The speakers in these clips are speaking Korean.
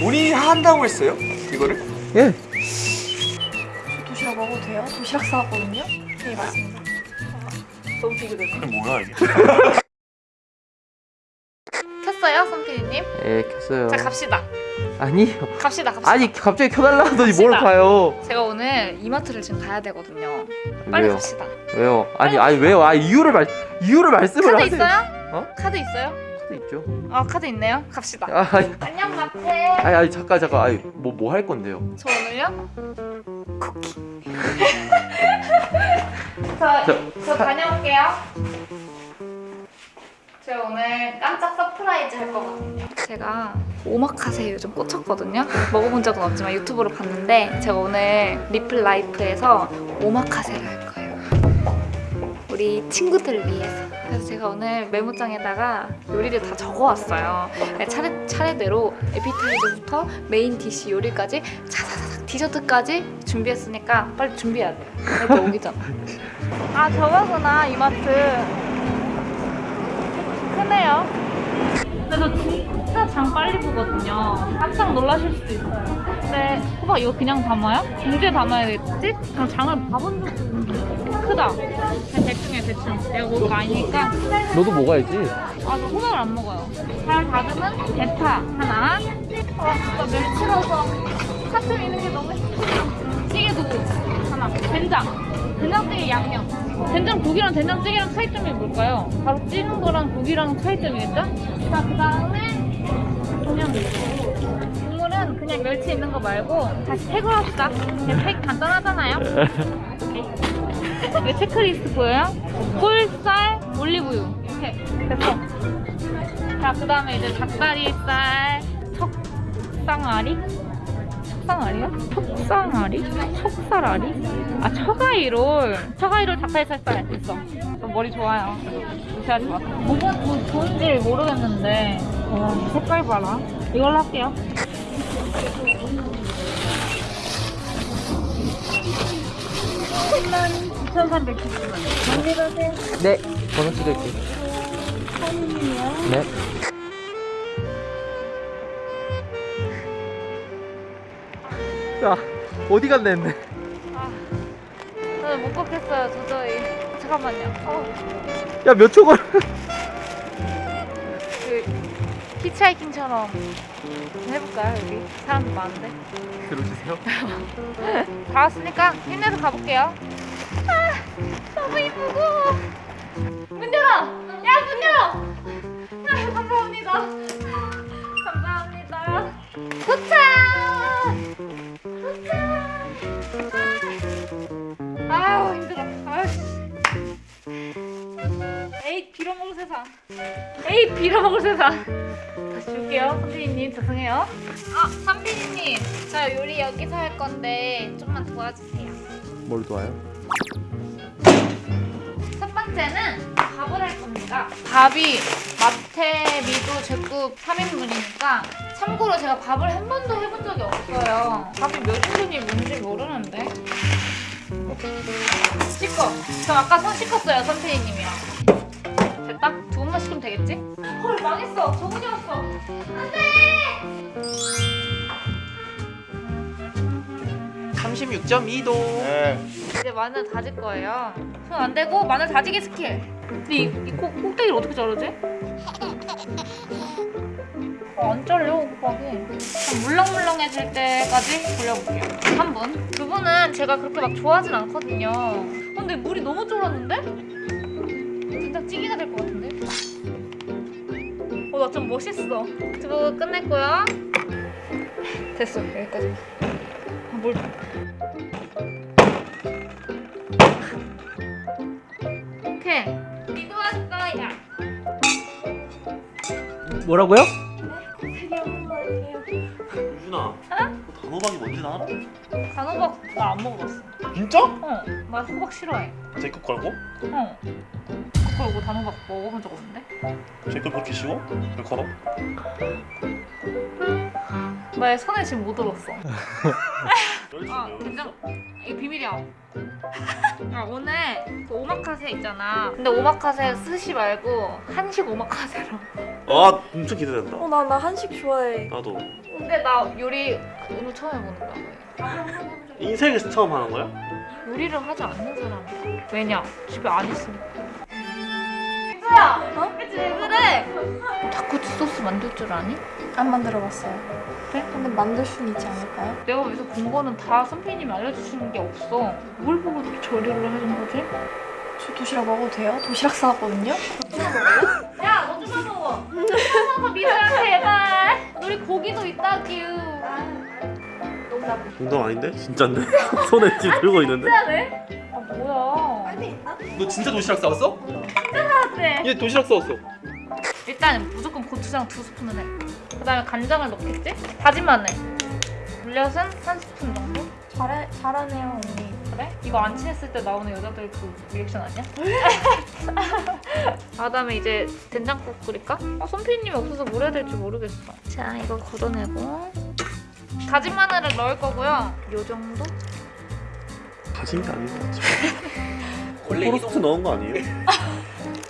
본인이 한다고 했어요? 이거를? 예. 도시락 먹어도 돼요? 도시락 사왔거든요? 네 맞습니다 너무 비교되네 이게 뭐야 이게? 켰어요 선피디님? 예, 켰어요. 자 갑시다 아니요. 갑시다 갑시다 아니 갑자기 켜달라 하더니 뭘 갑시다. 가요? 제가 오늘 이마트를 지금 가야 되거든요 빨리 왜요? 갑시다 왜요? 아니 아니 왜요? 아 이유를 말 이유를 말씀을 카드 하세요. 있어요? 어? 카드 있어요? 카드 있죠. 아 카드 있네요. 갑시다. 아, 안녕 마트 아니 아니 잠깐 잠깐. 아니 뭐 뭐 할 건데요? 저 오늘요? 쿠키. 저, 저- 저 다녀올게요. 제가 오늘 깜짝 surprise 할 거거든요. 제가 오마카세 요즘 꽂혔거든요. 먹어본 적은 없지만 유튜브로 봤는데 제가 오늘 리플 라이프에서 오마카세를 할 거예요. 우리 친구들을 위해서 그래서 제가 오늘 메모장에다가 요리를 다 적어왔어요. 차례, 차례대로 appetizer부터 main dish 요리까지 차사사삭 디저트까지 준비했으니까 빨리 준비해야 돼요. 애들 오기잖아 아 저거구나 이마트. 크네요. 저 진짜 장 빨리 보거든요. 깜짝 놀라실 수도 있어요. 근데 호박 이거 그냥 담아요? 봉지에 담아야겠지? 그냥 장을 봐본 적도 크다 그냥 대충해 대충 내가 먹을 거 아니니까 너도 먹어야지. 아, 저 호박을 안 먹어요. 잘 다듬은 대파 하나. 아, 진짜 멸치라서 사슴 있는 게 너무 힘들어. 찌개도 하나. 된장. 된장찌개 양념. 된장 국이랑 된장찌개랑 차이점이 뭘까요? 바로 찌는 거랑 국이랑 차이점이겠죠? 자, 그 다음에 그냥 국물은 그냥 멸치 있는 거 말고 다시 팩을 합시다. 그냥 팩 간단하잖아요. 오케이. 이거 체크리스트 보여요? 꿀, 쌀, 올리브유 이렇게 됐어 자그 다음에 이제 닭다리살 척쌍아리? 척쌍아리야? 척쌍아리? 척살아리? 아 처가이롤 처가이롤 닭다리살살 됐어 저 머리 좋아요 무시하지 마 뭐가 뭐 좋은지 모르겠는데 와 색깔 봐라 이걸로 할게요 네. 번호 찍을게. 네. 야 어디 갔나 했네. 아 저는 못 걷겠어요 도저히 잠깐만요 어. 야 몇 초 걸? 그 히치하이킹처럼 해볼까요 여기 사람들 많은데 들어주세요. 다 왔으니까 힘내서 가볼게요 아 너무 이쁘고. 문 열어 야 문 열어 아, 감사합니다. 감사합니다. 도착! 도착! 아. 아유 힘들어. 아유 에이 빌어먹을 세상. 에이 빌어먹을 세상. 다시 줄게요 선생님. 죄송해요. 아 선비님. 저 요리 여기서 할 건데 좀만 도와주세요. 뭘 도와요? 첫 번째는 밥을 할 겁니다. 밥이 마테, 미도, 제국 3인분이니까 참고로 제가 밥을 한 번도 해본 적이 없어요. 밥이 몇 인분이 뭔지 모르는데. 씻고 저 아까 손 씻었어요 선생님이랑. 됐다? 두 번만 씻으면 되겠지? 헐 망했어. 정훈이 왔어. 안 돼 36.2도. 네. 이제 마늘 다질 거예요. 손 안 대고 마늘 다지기 스킬. 근데 이, 이 꼭, 꼭대기를 어떻게 자르지? 어, 안 잘려. 한 물렁물렁해질 때까지 돌려볼게요. 한 분. 두 분은 제가 그렇게 막 좋아하진 않거든요. 어, 근데 물이 너무 쫄았는데? 진짜 찌개가 될 것 같은데? 어, 나 좀 멋있어. 두부 끝냈고요. 됐어, 여기까지. 아, 물 오케이. 이거. 뭐라고요? 되게 한번 할게요. 유준아. 단호박이 뭔지 나 알아? 단호박 나 안 먹어봤어. 진짜? 어, 나 호박 싫어해. 제거 걸고? 어. 그리고 단호박 먹어본 적 없는데? 제거 그렇게 쉬워? 왜 걸어? 나의 손에 지금 못 들었어. 아. 된장. 이거 비밀이야. 아, 오늘 그 오마카세 있잖아. 근데 오마카세 스시 말고 한식 오마카세로 아 엄청 기대된다. 어, 나, 나 한식 좋아해. 나도. 근데 나 요리 오늘 처음 해보는 거야. 인생에서 처음 하는 거야? 요리를 하지 않는 사람이야. 왜냐? 집에 안 있으니까. 닭꼬치 소스 만들 줄 아니? 안 만들어봤어요. 그래? 근데 만들 수는 있지 않을까요? 내가 여기서 본 거는 다 선배님이 알려주시는 게 없어. 뭘 보고 조리를 해준 거지? 저 도시락 먹어도 돼요? 도시락 싸왔거든요? 야, 너 좀만 먹어. 먹어, 민수야, 제발. 우리 고기도 있다, 규. 농담 아닌데? 진짠데? 손에 지금 들고 있는데? 진짜네? 아, 뭐야. 너 진짜 도시락 싸웠어? 네. 얘 도시락 싸웠어. 일단 무조건 고추장 두 스푼을 해. 그 다음에 간장을 넣겠지? 다진 마늘. 물엿은 한 스푼 정도? 잘해, 잘하네요, 언니. 그래? 이거 안 친했을 때 나오는 여자들 그 리액션 아니야? 아, 그다음에 이제 된장국 끓일까? 어, 손피님이 없어서 뭘 해야 될지 모르겠어. 자, 이거 걷어내고 다진 마늘을 넣을 거고요. 요 정도? 가진 게 아닌 것 같지. 원래 이, 동, 넣은 거 아니에요?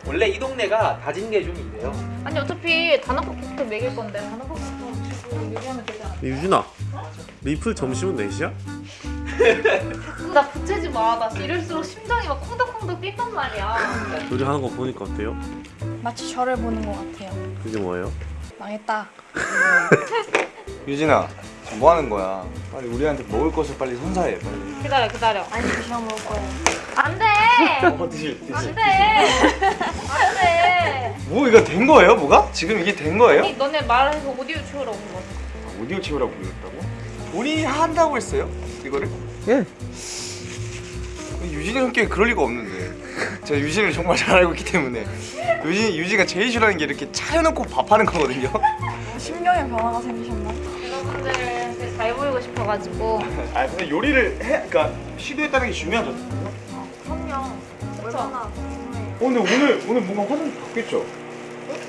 원래 이 동네가 다진 게 좀 있대요. 아니 어차피 단호박부터 먹일 건데 단호박부터 주고 요리하면 되지 않아? 유진아, 리플 점심은 4시야? 나 부채지 마. 나 이럴수록 심장이 막 콩닥콩닥 뛴단 말이야. 요리하는 거 보니까 어때요? 마치 저를 보는 것 같아요. 그게 뭐예요? 망했다. 유진아 뭐 하는 거야? 빨리 우리한테 먹을 것을 빨리 선사해 빨리. 기다려 기다려. 아니, 도시락 먹을 거예요. 안 돼. 어 드실 안 돼. 안 돼. 뭐 이거 된 거예요? 뭐가? 지금 이게 된 거예요? 아니 너네 말해서 오디오 치우라고 온 거지. 아, 오디오 채우라고 불렀다고? 본인이 한다고 했어요? 이거를? 예. 유진이 성격이 그럴 리가 없는데 제가 유진을 정말 잘 알고 있기 때문에 유진, 유진이가 제일 싫어하는 게 이렇게 차려놓고 밥하는 거거든요 심경의 변화가 생기셨나? 여러분들한테 잘 보이고 싶어가지고. 아 근데 요리를 해, 그러니까 시도했다는 게 중요하죠 어 그럼요. 얼마나 궁금해요. 근데 오늘, 오늘 뭔가 화장이 바뀌었죠? 어?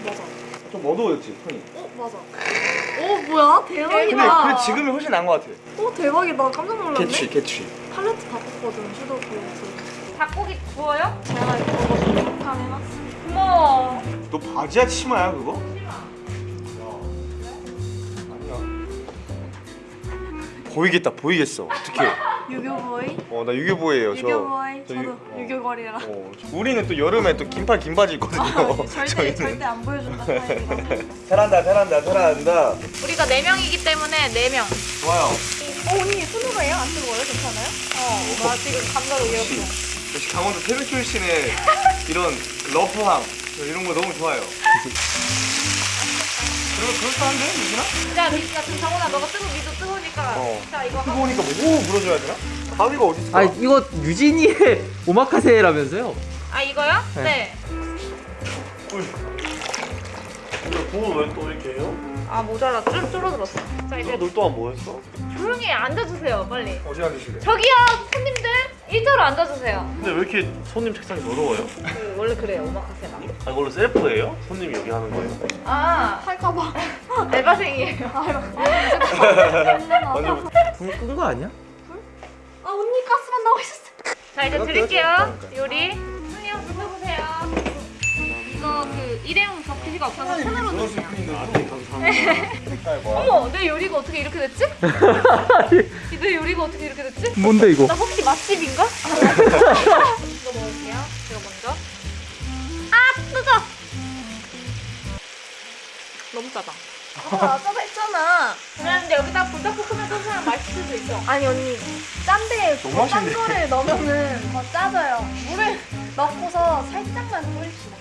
맞아. 좀 어두워졌지 톤이 어, 맞아. 어, 뭐야? 근데, 대박이다. 근데 지금이 훨씬 나은 것 같아 어, 대박이다. 깜짝 놀랐네. 개취 개취 팔레트 바꿨거든, 팔레트. 닭고기 구워요? 제가 이거 먹어서 해놨어. 고마워. 너 바지야 치마야 그거? 보이겠다 보이겠어 어떻게? 유교보이? 어나 유교보예요 저. 유교보이. 저 유- 어. 유교걸이라. 어, 우리는 또 여름에 또 긴팔 긴 바지 있거든요. 아, 절대, 저희는. 절대 안 보여준다. 잘한다 잘한다 잘한다. 우리가 네 명이기 때문에 네 명. 좋아요. 어, 언니 순우가예요? 안 뜨거워요? 괜찮아요? 어, 나 지금 감자로 이렇게. 역시 강원도 태백 출신의 이런 러프함 저 이런 거 너무 좋아요. 그럼 그럴싸한데 유진아? 자, 민수야, 지금 정훈아, 너가 뜨고 미도 뜨거우니까. 어. 자, 이거. 뜨거우니까 뭐 물어줘야 되나? 가위가 어디 있어? 아 이거 유진이의 오마카세라면서요? 아, 이거요? 네. 네. 부은 왜 또 이렇게 해요? 아, 모자라. 줄, 줄어들었어. 자, 이제 너 동안 뭐 했어? 조용히 앉아주세요, 빨리. 어디 앉으실래? 저기요, 손님들. 일자로 앉아주세요. 근데 왜 이렇게 손님 책상이 더러워요? 그, 원래 그래요, 오마카세가. 아 이걸로 셀프예요? 손님이 여기 하는 거예요? 아, 할까봐. 알바생이에요. 완전 불끈 거 아니야? 아, 언니 가스만 나와 있었어. 자, 이제 드릴게요. 요리. 손님, 드셔보세요. 이거 그 일회용 접시가 없어서 손으로 드세요. 아, 네, 감사합니다. 어머, 내 요리가 어떻게 이렇게 됐지? 내 요리가 어떻게 이렇게 됐지? 뭔데 이거? 나 혹시 맛집인가? 이거 먹을게요. 이거 먼저. 아, 뜨거! 너무 짜다. 아, 아까 했잖아. 그런데 여기다 불닭볶음면 소스랑 맛있을 수도 있어. 아니 언니 짠데 맛있네. 거를 넣으면은 더 짜져요. 물을 넣고서 살짝만 뿌립시다.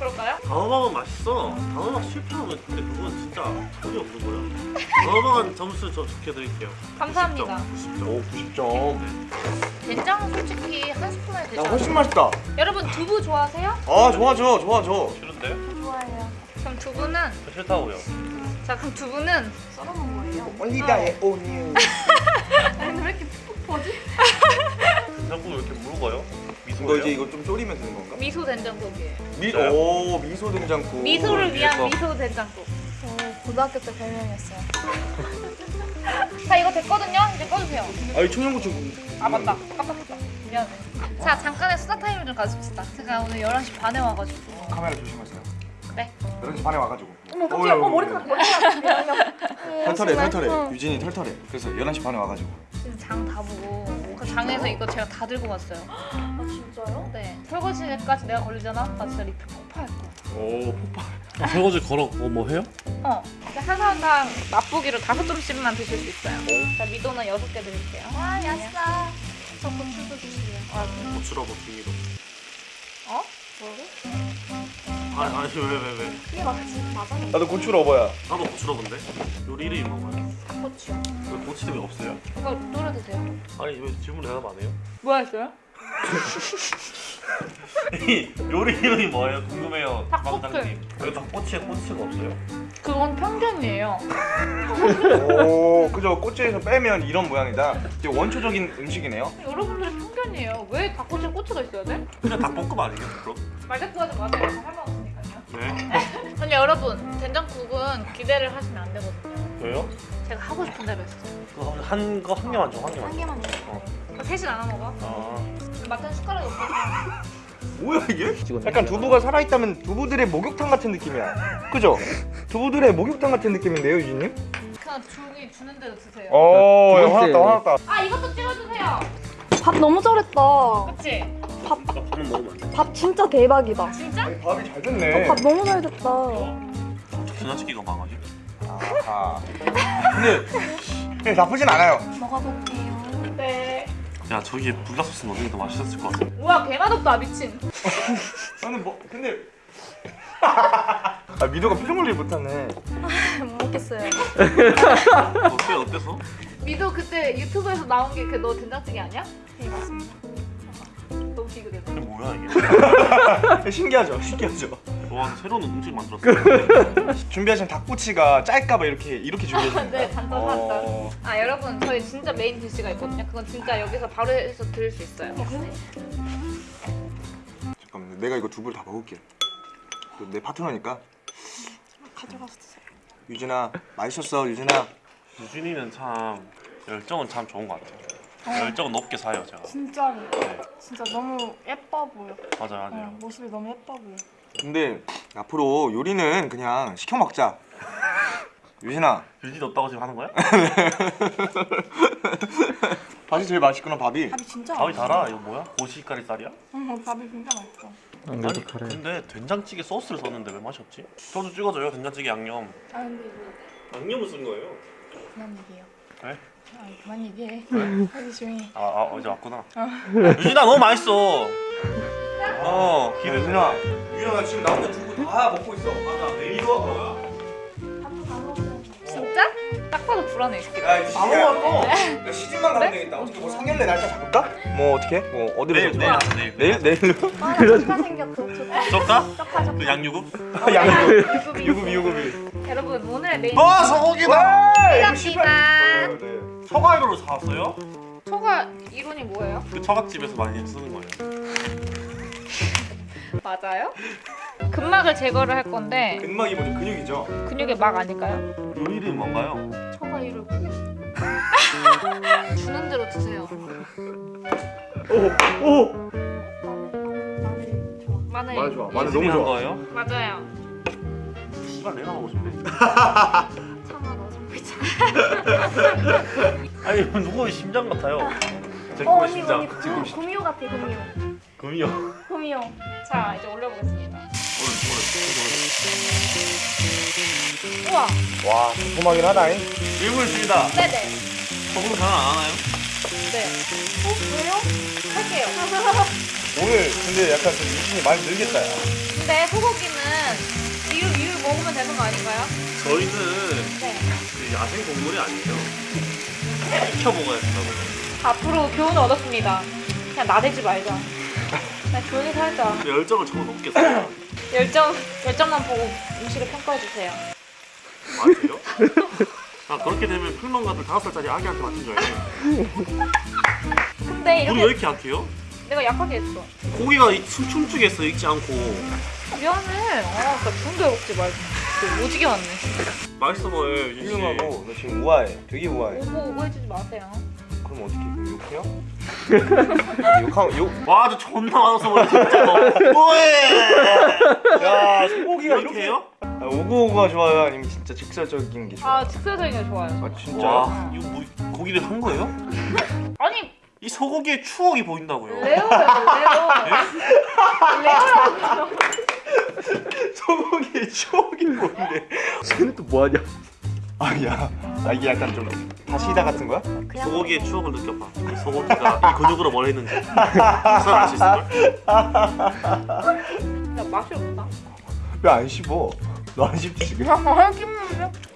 그럴까요? 단호박은 맛있어. 단호박 실패하면 근데 그건 진짜 소리 없는 거야. 단호박은 점수 저 좋게 드릴게요. 감사합니다. 90점. 오 90점. 된장은 솔직히 한 스푼에 되지 야 않아요? 훨씬 맛있다. 여러분 두부 좋아하세요? 아 좋아 좋아 좋아 좋아. 싫은데? 좋아해요. 그럼 두부는 저 싫다고요. 자 그럼 두부는 썰어놓은 거예요. 올리다의 오뉴. 아니 왜 이렇게 푹푹 퍼지? 자꾸 왜 이렇게 묽어요? 이거? 이제 이거 좀 졸이면 되는 건가? 미소 된장국이에요. 미, 네. 오 미소 된장국. 미소를 위한 이거. 미소 된장국. 저 고등학교 때 별명이었어요. 자 이거 됐거든요. 이제 꺼주세요. 아이 청양고추. 아 맞다. 깜빡했다. 미안해. 자 잠깐의 수다 타임을 좀 가집시다. 제가 오늘 11시 반에 와가지고. 카메라 조심하세요. 네. 11시 반에 와가지고. 어머 어떡해 어 머리카락 머리카락 털털해 털털해 응. 유진이 털털해 그래서 11시 반에 와가지고 장 다 보고 그 장에서 이거 제가 다 들고 왔어요. 아 진짜요? 네. 설거지까지 내가 걸리잖아. 나 진짜 리필 폭파할 거야. 오 폭발. 아, 설거지 걸어. 어 뭐 해요? 어. 한 사람당 맛보기로 다섯 그릇씩만 드실 수 있어요. 자, 미도는 여섯 개 드릴게요. 아 야싸 저 고추도 주시래요 아, 고추라고 빙이로. 어? 뭐라고? 아니 아니 왜왜 왜, 왜? 이게 맞지? 맞아요 나도 고추 러버야 나도 고추라고인데. 요리 이름이 뭔가요? 닭고추요. 왜 고추 이름이 없어요? 이거 노래 드세요. 아니 왜 질문 대답 안 해요? 뭐 했어요? 이 요리 이름이 뭐예요? 궁금해요. 닭꼬치. 주방장님. 왜 닭꼬치에 꼬치가 없어요? 그건 편견이에요. 오 그죠 꼬치에서 빼면 이런 모양이다 이게 원초적인 음식이네요 여러분들의 편견이에요. 왜 닭꼬치에 꼬치가 있어야 돼? 그냥 닭볶음 아니에요? 그럼? 말 대꾸하지 마세요. 할말 없으니까요. 네. 근데 여러분, 된장국은 기대를 하시면 안 되거든요. 왜요? 제가 하고 싶은 대로 했어요. 한 거 한 개만 줘, 한 개만 한 줘. 개만 줘 그거 셋이 나눠 먹어. 아, 마트는 숟가락이 없어. 뭐야 이게? 찍었네. 약간 두부가 살아있다면 두부들의 목욕탕 같은 느낌이야 그죠? 두부들의 목욕탕 같은 느낌인데요 유진님? 그냥 주기 주는 대로 드세요. 어. 화났다 화났다 아 이것도 찍어주세요. 밥 너무 잘했다 그치? 나 안 돼. 밥 진짜 대박이다 진짜? 아니, 밥이 잘 됐네 밥 너무 잘 됐다 된장찌개가 망하지? 아하 근데 네, 나쁘진 않아요 먹어볼게요 네. 야 저기에 불닭소스 넣는 게 더 맛있었을 것 같아. 우와 개맛없다 미친. 나는 뭐 근데 아 미도가 표정 관리 못하네 못 먹겠어요 어때 어때서? 미도 그때 유튜브에서 나온 게 그 너 된장찌개 아니야? 네 맞습니다 이게 뭐야 이게? 신기하죠 신기하죠 와 새로운 음식 만들었어. 준비하신 닭꼬치가 짤까봐 이렇게 이렇게 준비하신 네, 거예요? 단짠 어... 아 여러분 저희 진짜 메인 디시가 있거든요. 그건 진짜 여기서 바로 해서 드릴 수 있어요. 잠깐만 내가 이거 두부를 다 먹을게 또내 파트너니까 가져가서 드세요 유진아 맛있었어 유진아 유진이는 참 열정은 참 좋은 것 같아요. 열정은 높게 사요 제가. 진짜로 네, 진짜 너무 예뻐 보여 맞아 요 어, 맞아요. 모습이 너무 예뻐 보여 근데 앞으로 요리는 그냥 시켜 먹자 유진아 유진이 없다고 지금 하는 거야? 밥이 제일 맛있구나 밥이 밥이 진짜 밥이 맛있어. 달아 이거 뭐야? 고시가리 쌀이야? 응 밥이 진짜 맛있어 안 아니 잘해. 근데 된장찌개 소스를 썼는데 왜 맛이 없지? 저도 찍어줘요 된장찌개 양념. 아 근데 이거 양념을 쓴 거예요. 그만 얘기해요 네? 아 그만 얘기해 하기 조용히 아, 아 어제 왔구나. 유진아 너무 맛있어. 어 기대. 유진아 유진아 나 지금 나 혼자 두부 다 먹고 있어 맞아 이거 뭐야? 진짜? 딱 봐도 불안해 이 새끼. 야 이제 다 먹었어. 야, 시집만 가면 되겠다 어떻게 뭐 상견례 날짜 잡을까? 뭐 어떻게? 뭐 어디로 내일? 내일 내일. 내일? 내일로? 아 좋다 생겼어? 좋다 좋다 그 양유급? 양육 유급이. 유급이 유급이 여러분 오늘의 메인 와 소고기다. 디시입니다. 처갓으로 사왔어요? 초가 이론이 뭐예요? 그 처갓집에서 많이 쓰는 거예요. 맞아요? 근막을 제거를 할 건데 근막이 뭐죠? 근육이죠? 근육의 막 아닐까요? 요리 이름이 뭔가요? 초가 이를 주는 대로 드세요. 오! 마늘. 마늘 좋아. 마늘 너무 한 좋아. 거예요? 맞아요. 씨발 내가 먹고 싶네. 참아 너 정말 참 아니 이거 누구의 심장 같아요? 제어 거의 언니 심장. 언니 구, 구미호 같아 구미호 금이요. 구미호 자 이제 올려보겠습니다. 오늘 우와. 와 궁금하긴 하다잉 일본 중이다. 네네. 소금 전화 안 하나요? 네. 어 왜요? 할게요. 오늘 근데 약간 좀 유진이 많이 늘겠다 야 근데 소고기는 이유 이유 먹으면 되는 거 아닌가요? 저희는 네. 그 야생 동물이 아니에요. 먹어야 된다고. 앞으로 교훈을 얻었습니다. 그냥 나대지 말자. 그냥 조용히 살자. 열정을 저거 높게 써요. 열정 열정만 보고 음식을 평가해 주세요. 맞아요? 아 그렇게 되면 평론가들 다섯 살짜리 아기한테 맞춘 줄 알고. 근데 우리 이렇게 왜 이렇게 약해요? 내가 약하게 했어. 고기가 춤 춤추게 했어 익지 않고. 미안해. 아, 나 좋은데 먹지 말고. 그 오지게 왔네. 맛있어 보여. 훌륭하고 너 지금 우아해 되게 우아해 오고 오고 해주지 마세요. 그럼 어떻게 욕해요? 욕하 욕 와, 저 존나 맛없어 보여 진짜. 뭐해? 야 소고기가 이렇게 해요? 아, 오구오구가 좋아요? 아니면 진짜 직설적인 게 좋아요? 아 직설적인 게 좋아요. 아 진짜? 와 이거 뭐 고기를 한 거예요? 아니 이 소고기의 추억이 보인다고요. 레오예요 레오. 소고기의 추억이 뭔데? 쟤는 또 뭐하냐? 아야 아, 이게 약간 좀 다시다 같은 거야? 소고기의 추억을 느껴봐. 이 소고기가 이 근육으로 뭘 했는지. 무슨 알수 있을걸? 야 맛이 없다. 왜 안 씹어? 너 안 씹지 지금?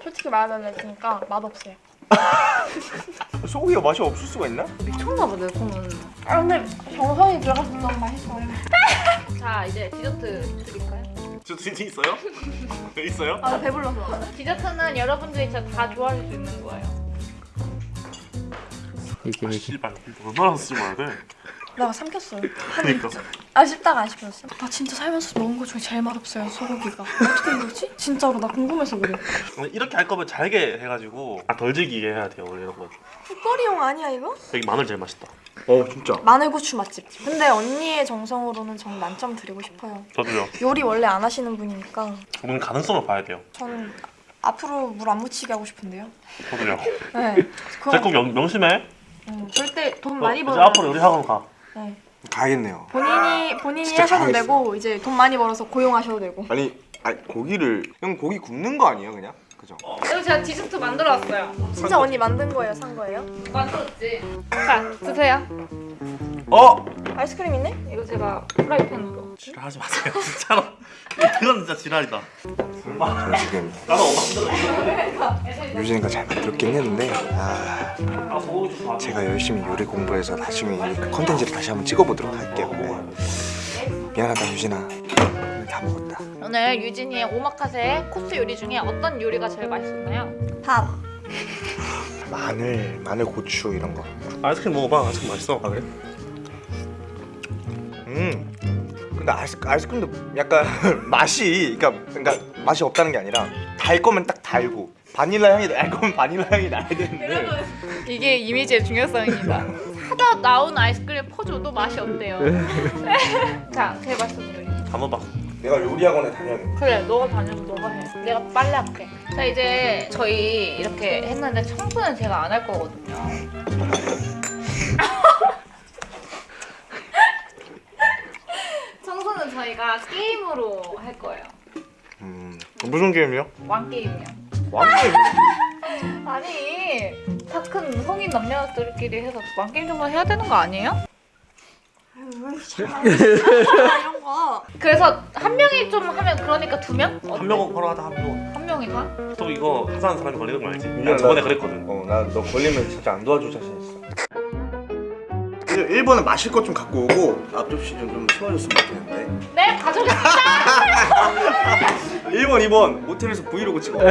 솔직히 말하면 그러니까 맛없어요. 소고기가 맛이 없을 수가 있나? 미쳤나 봐, 내 손은. 아, 근데 정성이 들어가서 너무 맛있어요. 자 이제 디저트 드릴까요? 저 진짜 있어요? 있어요? 아, 배불러서. 디저트는 여러분들이 진짜 다 좋아하실 수 있는 거예요. 이게 아, 이게 씨발 얼마나 씹어야 돼? 내가 삼켰어요. 그러니까. 아, 씹다가 안 씹혔어. 나 진짜 살면서 먹은 것 중에 제일 맛없어요, 소고기가. 어떻게 이러지? 진짜로 나 궁금해서 그래. 이렇게 할 거면 잘게 해가지고 아, 덜 질기게 해야 돼요 원래 이런 거. 국거리용 아니야, 이거? 여기 마늘 제일 맛있다. 어 진짜 마늘고추 맛집. 근데 언니의 정성으로는 전 만점 드리고 싶어요. 저도요. 요리 원래 안 하시는 분이니까 우리는 가능성을 봐야 돼요. 저는 앞으로 물 안 묻히게 하고 싶은데요. 저도요. 네. 제꼭 명심해. 음, 절대 돈 어, 많이 이제 벌어. 앞으로 우리 학원 가. 네. 가야겠네요 본인이 본인이 하셔도 가야겠어. 되고 이제 돈 많이 벌어서 고용하셔도 되고. 아니 아니 고기를 형 고기 굽는 거 아니에요 그냥? 그죠? 이거 제가 디저트 만들어 왔어요. 진짜 언니 만든 거예요, 산 거예요? 만들었지. 자 드세요. 어! 아이스크림 있네? 이거 제가 프라이팬으로. 지랄하지 마세요 진짜로. 이건 진짜 지랄이다. 저 지금 나도 엄마 유진이가 잘 만들었긴 했는데 아 제가 열심히 요리 공부해서 나중에 이 컨텐츠를 다시 한번 찍어보도록 할게요 네. 미안하다 유진아 오늘 다 먹었다 오늘 유진이의 오마카세 코스 요리 중에 어떤 요리가 제일 맛있었나요? 밥. 마늘 마늘 고추 이런 거 아이스크림 먹어봐. 아이스크림 맛있어. 아 그래? 음 근데 아이스, 아이스크림도 약간 맛이 그러니까, 그러니까 맛이 없다는 게 아니라 달 거면 딱 달고 바닐라 향이 날 거면 바닐라 향이 나야 되는데 이게 이미지의 중요성입니다. 사다 나온 아이스크림 퍼줘도 맛이 없대요. 자, 맛있는 요리. 담아봐. 내가 요리학원에 다녀야겠네 그래, 너가 다녀서 너가 해. 내가 빨래 할게. 자, 이제 저희 이렇게 했는데 청소는 제가 안 할 거거든요. 청소는 저희가 게임으로 할 거예요. 음 무슨 게임이요? 왕 게임이요. 왕게임 아니, 다 큰 성인 남녀들끼리 해서 왕 게임 정도 해야 되는 거 아니에요? 이런 거. 그래서 한 명이 좀 하면 그러니까 두 명? 한 명은 바로 하다 한 명. 한 명이 다? 또 이거 하자는 사람이 걸리는 거 알지? 나 저번에 그랬거든. 어 나 너 걸리면 진짜 안 도와줄 자신 있어 1번은 마실 것 좀 갖고 오고 앞접시 좀, 좀 치워줬으면 좋겠는데 네, 가져오겠습니다. 1번 2번 모텔에서 브이로그 찍어